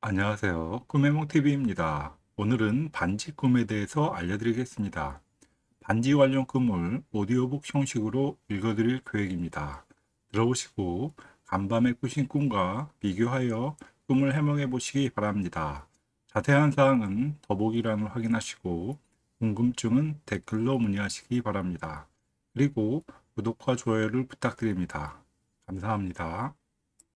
안녕하세요. 꿈해몽TV입니다. 오늘은 반지 꿈에 대해서 알려드리겠습니다. 반지 관련 꿈을 오디오북 형식으로 읽어드릴 계획입니다. 들어보시고 간밤에 꾸신 꿈과 비교하여 꿈을 해몽해 보시기 바랍니다. 자세한 사항은 더보기란을 확인하시고 궁금증은 댓글로 문의하시기 바랍니다. 그리고 구독과 좋아요를 부탁드립니다. 감사합니다.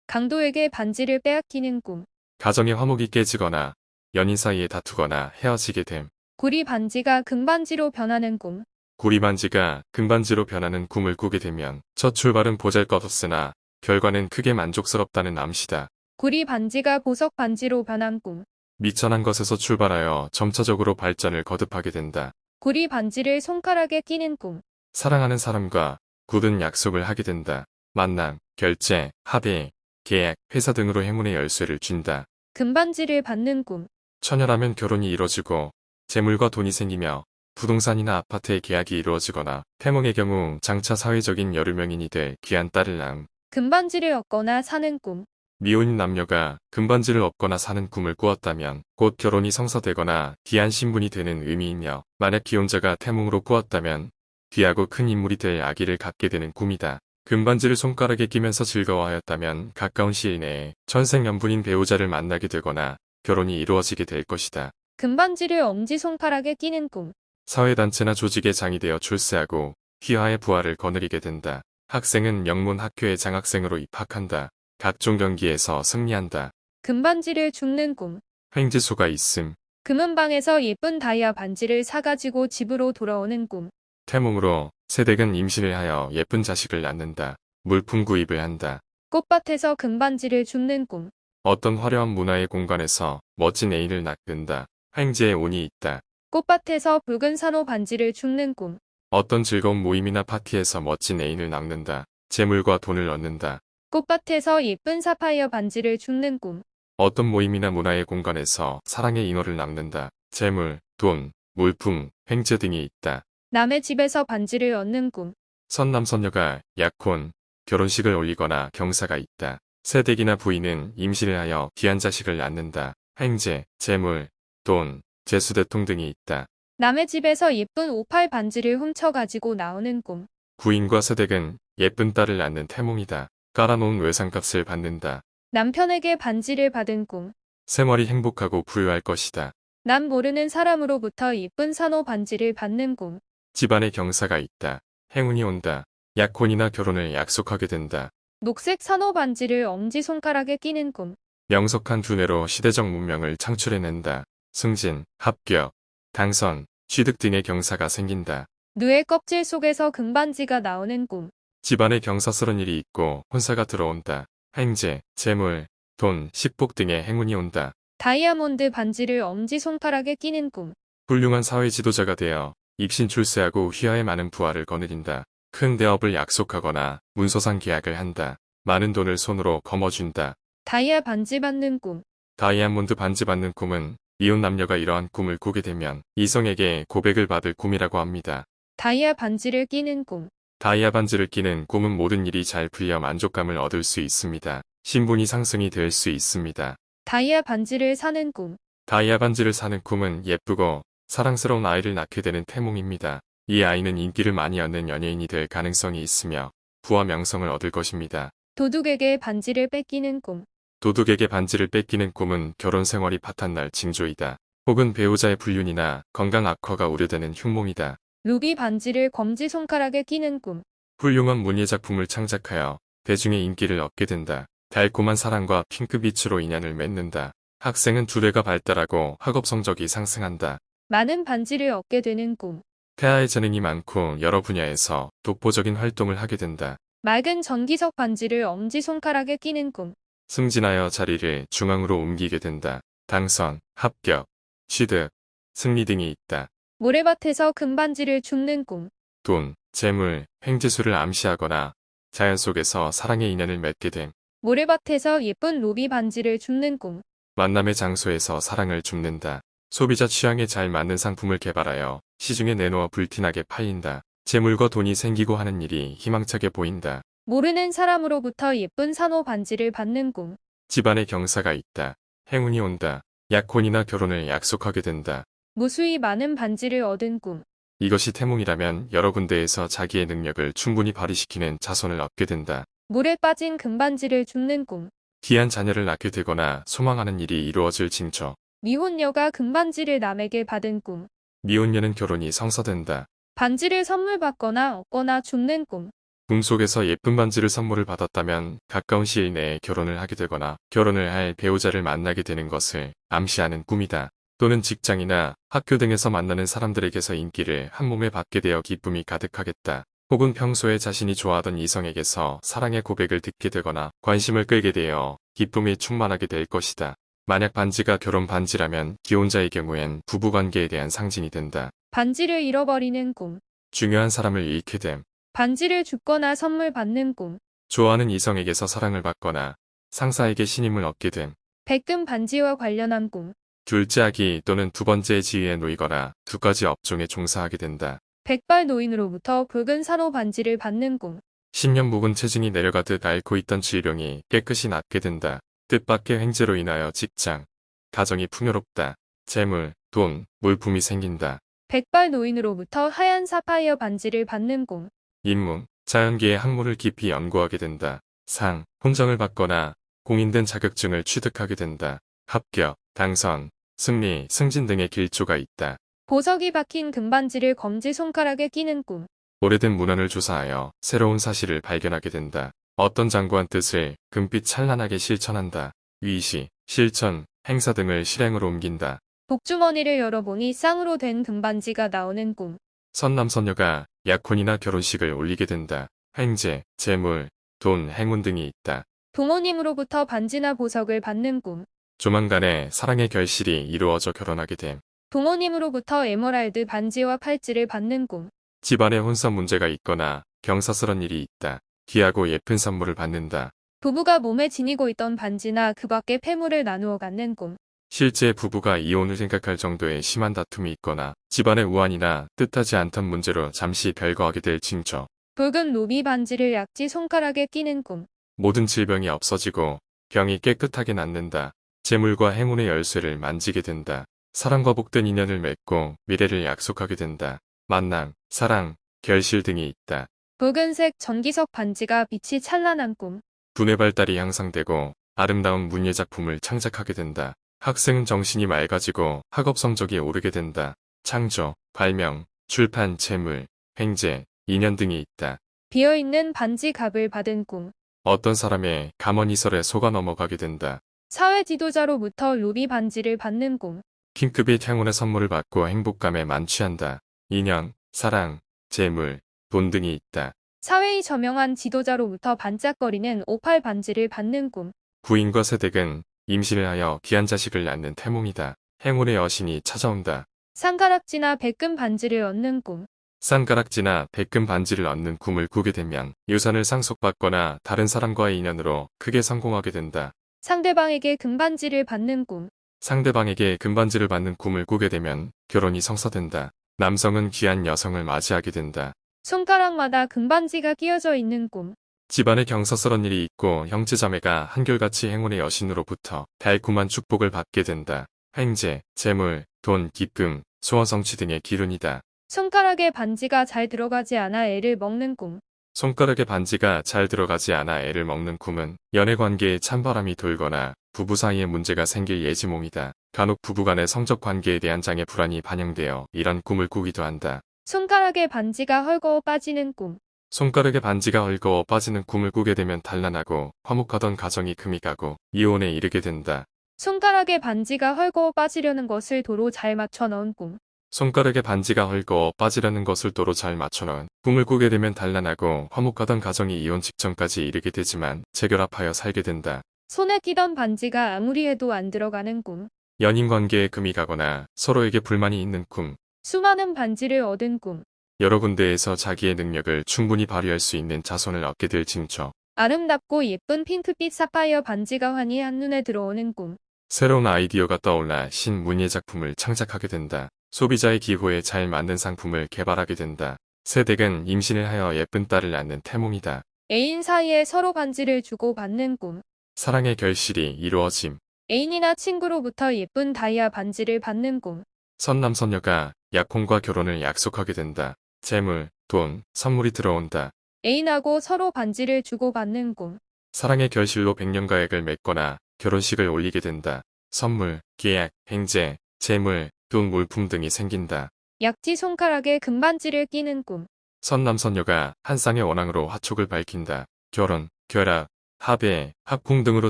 강도에게 반지를 빼앗기는 꿈. 가정의 화목이 깨지거나 연인 사이에 다투거나 헤어지게 됨. 구리 반지가 금반지로 변하는 꿈. 구리 반지가 금반지로 변하는 꿈을 꾸게 되면 첫 출발은 보잘것없으나 결과는 크게 만족스럽다는 암시다. 구리 반지가 보석 반지로 변한 꿈. 미천한 것에서 출발하여 점차적으로 발전을 거듭하게 된다. 구리 반지를 손가락에 끼는 꿈. 사랑하는 사람과 굳은 약속을 하게 된다. 만남, 결제, 합의, 계약, 회사 등으로 행운의 열쇠를 쥔다. 금반지를 받는 꿈. 처녀라면 결혼이 이뤄지고 재물과 돈이 생기며 부동산이나 아파트의 계약이 이루어지거나 태몽의 경우 장차 사회적인 여류명인이 될 귀한 딸을 낳음. 금반지를 얻거나 사는 꿈. 미혼인 남녀가 금반지를 얻거나 사는 꿈을 꾸었다면 곧 결혼이 성사되거나 귀한 신분이 되는 의미이며 만약 기혼자가 태몽으로 꾸었다면 귀하고 큰 인물이 될 아기를 갖게 되는 꿈이다. 금반지를 손가락에 끼면서 즐거워하였다면 가까운 시일 내에 천생연분인 배우자를 만나게 되거나 결혼이 이루어지게 될 것이다. 금반지를 엄지손가락에 끼는 꿈. 사회단체나 조직의 장이 되어 출세하고 휘하의 부활을 거느리게 된다. 학생은 영문 학교에 장학생으로 입학한다. 각종 경기에서 승리한다. 금반지를 줍는 꿈. 횡재수가 있음. 금은방에서 예쁜 다이아 반지를 사가지고 집으로 돌아오는 꿈. 태몽으로 세댁은 임신을 하여 예쁜 자식을 낳는다. 물품 구입을 한다. 꽃밭에서 금반지를 줍는 꿈. 어떤 화려한 문화의 공간에서 멋진 애인을 낳는다. 횡재의 운이 있다. 꽃밭에서 붉은 산호 반지를 줍는 꿈. 어떤 즐거운 모임이나 파티에서 멋진 애인을 낳는다. 재물과 돈을 얻는다. 꽃밭에서 예쁜 사파이어 반지를 줍는 꿈. 어떤 모임이나 문화의 공간에서 사랑의 인호를 낳는다. 재물, 돈, 물품, 횡재 등이 있다. 남의 집에서 반지를 얻는 꿈. 선남선녀가 약혼, 결혼식을 올리거나 경사가 있다. 세댁이나 부인은 임신을 하여 귀한 자식을 낳는다. 횡재, 재물, 돈, 재수대통 등이 있다. 남의 집에서 예쁜 오팔 반지를 훔쳐가지고 나오는 꿈. 부인과 세댁은 예쁜 딸을 낳는 태몽이다. 깔아놓은 외상값을 받는다. 남편에게 반지를 받은 꿈. 생활이 행복하고 부유할 것이다. 남 모르는 사람으로부터 예쁜 산호 반지를 받는 꿈. 집안에 경사가 있다. 행운이 온다. 약혼이나 결혼을 약속하게 된다. 녹색 산호 반지를 엄지손가락에 끼는 꿈. 명석한 두뇌로 시대적 문명을 창출해낸다. 승진, 합격, 당선, 취득 등의 경사가 생긴다. 누의 껍질 속에서 금반지가 나오는 꿈. 집안에 경사스런 일이 있고 혼사가 들어온다. 횡재, 재물, 돈, 식복 등의 행운이 온다. 다이아몬드 반지를 엄지손가락에 끼는 꿈. 훌륭한 사회 지도자가 되어 입신 출세하고 휘하에 많은 부활을 거느린다. 큰 대업을 약속하거나 문서상 계약을 한다. 많은 돈을 손으로 거머쥔다. 다이아 반지 받는 꿈. 다이아몬드 반지 받는 꿈은 이혼 남녀가 이러한 꿈을 꾸게 되면 이성에게 고백을 받을 꿈이라고 합니다. 다이아 반지를 끼는 꿈. 다이아 반지를 끼는 꿈은 모든 일이 잘 풀려 만족감을 얻을 수 있습니다. 신분이 상승이 될 수 있습니다. 다이아 반지를 사는 꿈. 다이아 반지를 사는 꿈은 예쁘고 사랑스러운 아이를 낳게 되는 태몽입니다. 이 아이는 인기를 많이 얻는 연예인이 될 가능성이 있으며 부와 명성을 얻을 것입니다. 도둑에게 반지를 뺏기는 꿈. 도둑에게 반지를 뺏기는 꿈은 결혼 생활이 파탄날 징조이다. 혹은 배우자의 불륜이나 건강 악화가 우려되는 흉몽이다. 루비 반지를 검지 손가락에 끼는 꿈. 훌륭한 문예 작품을 창작하여 대중의 인기를 얻게 된다. 달콤한 사랑과 핑크빛으로 인연을 맺는다. 학생은 두뇌가 발달하고 학업 성적이 상승한다. 많은 반지를 얻게 되는 꿈. 태아의 재능이 많고 여러 분야에서 독보적인 활동을 하게 된다. 맑은 전기석 반지를 엄지 손가락에 끼는 꿈. 승진하여 자리를 중앙으로 옮기게 된다. 당선, 합격, 취득, 승리 등이 있다. 모래밭에서 금반지를 줍는 꿈. 돈, 재물, 횡재수를 암시하거나 자연 속에서 사랑의 인연을 맺게 됨. 모래밭에서 예쁜 루비 반지를 줍는 꿈. 만남의 장소에서 사랑을 줍는다. 소비자 취향에 잘 맞는 상품을 개발하여 시중에 내놓아 불티나게 팔린다. 재물과 돈이 생기고 하는 일이 희망차게 보인다. 모르는 사람으로부터 예쁜 산호 반지를 받는 꿈. 집안에 경사가 있다. 행운이 온다. 약혼이나 결혼을 약속하게 된다. 무수히 많은 반지를 얻은 꿈. 이것이 태몽이라면 여러 군데에서 자기의 능력을 충분히 발휘시키는 자손을 얻게 된다. 물에 빠진 금반지를 줍는 꿈. 귀한 자녀를 낳게 되거나 소망하는 일이 이루어질 징조. 미혼녀가 금반지를 남에게 받은 꿈. 미혼녀는 결혼이 성사된다. 반지를 선물 받거나 얻거나 줍는 꿈. 꿈속에서 예쁜 반지를 선물을 받았다면 가까운 시일 내에 결혼을 하게 되거나 결혼을 할 배우자를 만나게 되는 것을 암시하는 꿈이다. 또는 직장이나 학교 등에서 만나는 사람들에게서 인기를 한 몸에 받게 되어 기쁨이 가득하겠다. 혹은 평소에 자신이 좋아하던 이성에게서 사랑의 고백을 듣게 되거나 관심을 끌게 되어 기쁨이 충만하게 될 것이다. 만약 반지가 결혼 반지라면 기혼자의 경우엔 부부관계에 대한 상징이 된다. 반지를 잃어버리는 꿈. 중요한 사람을 잃게 됨. 반지를 줍거나 선물 받는 꿈. 좋아하는 이성에게서 사랑을 받거나 상사에게 신임을 얻게 됨. 백금 반지와 관련한 꿈. 둘째 아기 또는 두 번째 지위에 놓이거나 두 가지 업종에 종사하게 된다. 백발 노인으로부터 붉은 산호 반지를 받는 꿈. 10년 묵은 체중이 내려가듯 앓고 있던 질병이 깨끗이 낫게 된다. 뜻밖의 횡재로 인하여 직장, 가정이 풍요롭다. 재물, 돈, 물품이 생긴다. 백발 노인으로부터 하얀 사파이어 반지를 받는 꿈. 인문, 자연계의 학문을 깊이 연구하게 된다. 상, 혼정을 받거나 공인된 자격증을 취득하게 된다. 합격, 당선, 승리, 승진 등의 길조가 있다. 보석이 박힌 금반지를 검지 손가락에 끼는 꿈. 오래된 문헌을 조사하여 새로운 사실을 발견하게 된다. 어떤 장구한 뜻을 금빛 찬란하게 실천한다. 위시, 실천, 행사 등을 실행으로 옮긴다. 복주머니를 열어보니 쌍으로 된 금반지가 나오는 꿈. 선남선녀가 약혼이나 결혼식을 올리게 된다. 횡재, 재물, 돈, 행운 등이 있다. 부모님으로부터 반지나 보석을 받는 꿈. 조만간에 사랑의 결실이 이루어져 결혼하게 됨. 부모님으로부터 에메랄드 반지와 팔찌를 받는 꿈. 집안에 혼선 문제가 있거나 경사스런 일이 있다. 귀하고 예쁜 선물을 받는다. 부부가 몸에 지니고 있던 반지나 그 밖의 폐물을 나누어 갖는 꿈. 실제 부부가 이혼을 생각할 정도의 심한 다툼이 있거나 집안의 우환이나 뜻하지 않던 문제로 잠시 별거하게 될 징조. 붉은 루비 반지를 약지 손가락에 끼는 꿈. 모든 질병이 없어지고 병이 깨끗하게 낫는다. 재물과 행운의 열쇠를 만지게 된다. 사랑과 복된 인연을 맺고 미래를 약속하게 된다. 만남, 사랑, 결실 등이 있다. 붉은색 전기석 반지가 빛이 찬란한 꿈. 두뇌 발달이 향상되고 아름다운 문예 작품을 창작하게 된다. 학생은 정신이 맑아지고 학업 성적이 오르게 된다. 창조, 발명, 출판, 재물, 횡재, 인연 등이 있다. 비어있는 반지 갑을 받은 꿈. 어떤 사람의 감언이설에 속아 넘어가게 된다. 사회 지도자로부터 루비 반지를 받는 꿈. 킹크빛 행운의 선물을 받고 행복감에 만취한다. 인연, 사랑, 재물, 돈 등이 있다. 사회의 저명한 지도자로부터 반짝거리는 오팔 반지를 받는 꿈. 부인과 세댁은 임신을 하여 귀한 자식을 낳는 태몽이다. 행운의 여신이 찾아온다. 쌍가락지나 백금 반지를 얻는 꿈. 쌍가락지나 백금 반지를 얻는 꿈을 꾸게 되면 유산을 상속받거나 다른 사람과의 인연으로 크게 성공하게 된다. 상대방에게 금반지를 받는 꿈. 상대방에게 금반지를 받는 꿈을 꾸게 되면 결혼이 성사된다. 남성은 귀한 여성을 맞이하게 된다. 손가락마다 금반지가 끼어져 있는 꿈. 집안에 경사스런 일이 있고 형제자매가 한결같이 행운의 여신으로부터 달콤한 축복을 받게 된다. 횡재, 재물, 돈, 기쁨, 소원 성취 등의 기운이다. 손가락에 반지가 잘 들어가지 않아 애를 먹는 꿈. 손가락에 반지가 잘 들어가지 않아 애를 먹는 꿈은 연애 관계에 찬바람이 돌거나 부부 사이에 문제가 생길 예지몽이다. 간혹 부부간의 성적 관계에 대한 장애 불안이 반영되어 이런 꿈을 꾸기도 한다. 손가락에 반지가 헐거워 빠지는 꿈. 손가락에 반지가 헐거워 빠지는 꿈을 꾸게 되면 단란하고 화목하던 가정이 금이 가고 이혼에 이르게 된다. 손가락에 반지가 헐거워 빠지려는 것을 도로 잘 맞춰 넣은 꿈. 손가락에 반지가 헐거워 빠지려는 것을 도로 잘 맞춰놓은 꿈을 꾸게 되면 단란하고 화목하던 가정이 이혼 직전까지 이르게 되지만 재결합하여 살게 된다. 손에 끼던 반지가 아무리 해도 안 들어가는 꿈. 연인 관계에 금이 가거나 서로에게 불만이 있는 꿈, 수많은 반지를 얻은 꿈. 여러 군데에서 자기의 능력을 충분히 발휘할 수 있는 자손을 얻게 될 징조, 아름답고 예쁜 핑크빛 사파이어 반지가 환히 한눈에 들어오는 꿈. 새로운 아이디어가 떠올라 신문예 작품을 창작하게 된다. 소비자의 기호에 잘 맞는 상품을 개발하게 된다. 세댁은 임신을 하여 예쁜 딸을 낳는 태몽이다. 애인 사이에 서로 반지를 주고 받는 꿈. 사랑의 결실이 이루어짐. 애인이나 친구로부터 예쁜 다이아 반지를 받는 꿈. 선남선녀가 약혼과 결혼을 약속하게 된다. 재물, 돈, 선물이 들어온다. 애인하고 서로 반지를 주고받는 꿈. 사랑의 결실로 백년가액을 맺거나 결혼식을 올리게 된다. 선물, 계약, 행제, 재물, 돈, 물품 등이 생긴다. 약지 손가락에 금반지를 끼는 꿈. 선남선녀가 한 쌍의 원앙으로 화촉을 밝힌다. 결혼, 결합, 합의, 합궁 등으로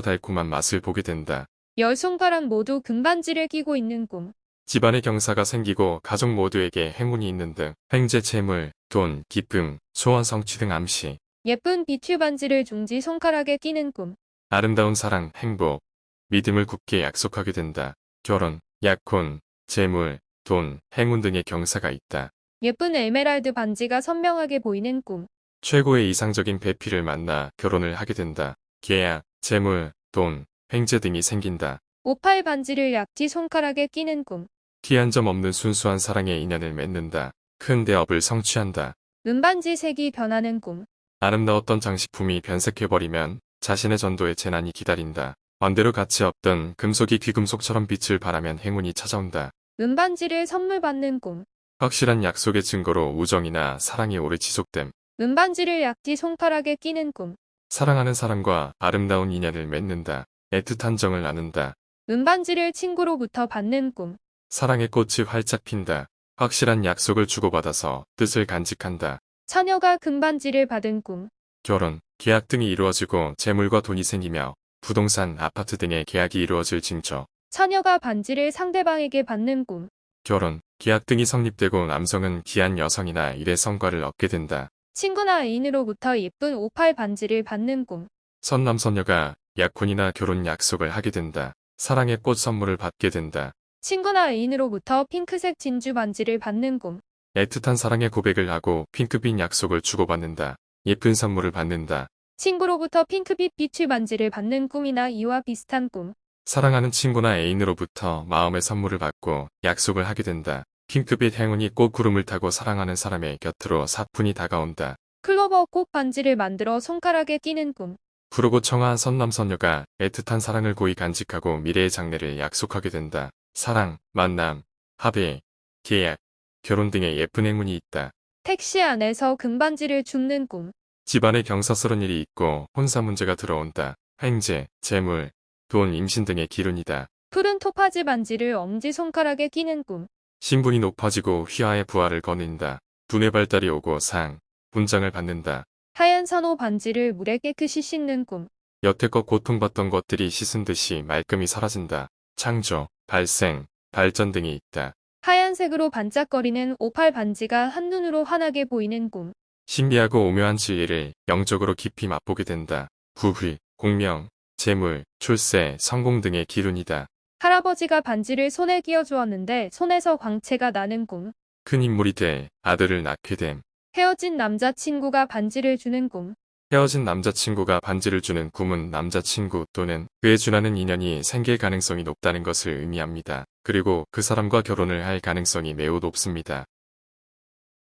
달콤한 맛을 보게 된다. 열 손가락 모두 금반지를 끼고 있는 꿈. 집안의 경사가 생기고 가족 모두에게 행운이 있는 등 행제 재물, 돈, 기쁨, 소원 성취 등 암시. 예쁜 비추 반지를 중지 손가락에 끼는 꿈. 아름다운 사랑, 행복, 믿음을 굳게 약속하게 된다. 결혼, 약혼, 재물, 돈, 행운 등의 경사가 있다. 예쁜 에메랄드 반지가 선명하게 보이는 꿈. 최고의 이상적인 배필을 만나 결혼을 하게 된다. 계약, 재물, 돈, 횡재 등이 생긴다. 오팔 반지를 약지 손가락에 끼는 꿈. 티 한 점 없는 순수한 사랑의 인연을 맺는다. 큰 대업을 성취한다. 은반지 색이 변하는 꿈. 아름다웠던 장식품이 변색해버리면 자신의 전도에 재난이 기다린다. 반대로 가치 없던 금속이 귀금속처럼 빛을 발하면 행운이 찾아온다. 은반지를 선물 받는 꿈. 확실한 약속의 증거로 우정이나 사랑이 오래 지속됨. 은반지를 약지 손가락에 끼는 꿈. 사랑하는 사람과 아름다운 인연을 맺는다. 애틋한 정을 나눈다. 은반지를 친구로부터 받는 꿈. 사랑의 꽃이 활짝 핀다. 확실한 약속을 주고받아서 뜻을 간직한다. 처녀가 금반지를 받은 꿈. 결혼, 계약 등이 이루어지고 재물과 돈이 생기며 부동산, 아파트 등의 계약이 이루어질 징조. 처녀가 반지를 상대방에게 받는 꿈. 결혼, 계약 등이 성립되고 남성은 귀한 여성이나 일의 성과를 얻게 된다. 친구나 애인으로부터 예쁜 오팔 반지를 받는 꿈. 선남선녀가 약혼이나 결혼 약속을 하게 된다. 사랑의 꽃 선물을 받게 된다. 친구나 애인으로부터 핑크색 진주 반지를 받는 꿈. 애틋한 사랑의 고백을 하고 핑크빛 약속을 주고받는다. 예쁜 선물을 받는다. 친구로부터 핑크빛 비추 반지를 받는 꿈이나 이와 비슷한 꿈. 사랑하는 친구나 애인으로부터 마음의 선물을 받고 약속을 하게 된다. 핑크빛 행운이 꽃 구름을 타고 사랑하는 사람의 곁으로 사뿐히 다가온다. 클로버 꽃 반지를 만들어 손가락에 끼는 꿈. 푸르고 청아한 선남선녀가 애틋한 사랑을 고이 간직하고 미래의 장래를 약속하게 된다. 사랑, 만남, 합의, 계약, 결혼 등의 예쁜 행운이 있다. 택시 안에서 금반지를 줍는 꿈. 집안에 경사스러운 일이 있고 혼사 문제가 들어온다. 횡재, 재물, 돈, 임신 등의 기운이다. 푸른 토파즈 반지를 엄지손가락에 끼는 꿈. 신분이 높아지고 휘하의 부활을 거닌다. 두뇌 발달이 오고 상, 분장을 받는다. 하얀 산호 반지를 물에 깨끗이 씻는 꿈. 여태껏 고통받던 것들이 씻은 듯이 말끔히 사라진다. 창조, 발생, 발전 등이 있다. 하얀색으로 반짝거리는 오팔 반지가 한눈으로 환하게 보이는 꿈. 신비하고 오묘한 진리를 영적으로 깊이 맛보게 된다. 부귀, 공명, 재물, 출세, 성공 등의 기운이다. 할아버지가 반지를 손에 끼워 주었는데 손에서 광채가 나는 꿈. 큰 인물이 돼 아들을 낳게 됨. 헤어진 남자친구가 반지를 주는 꿈. 헤어진 남자친구가 반지를 주는 꿈은 남자친구 또는 그에 준하는 인연이 생길 가능성이 높다는 것을 의미합니다. 그리고 그 사람과 결혼을 할 가능성이 매우 높습니다.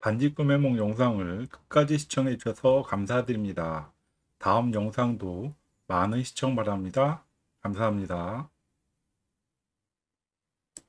반지 꿈의梦 영상을 끝까지 시청해 주셔서 감사드립니다. 다음 영상도 많은 시청 바랍니다. 감사합니다.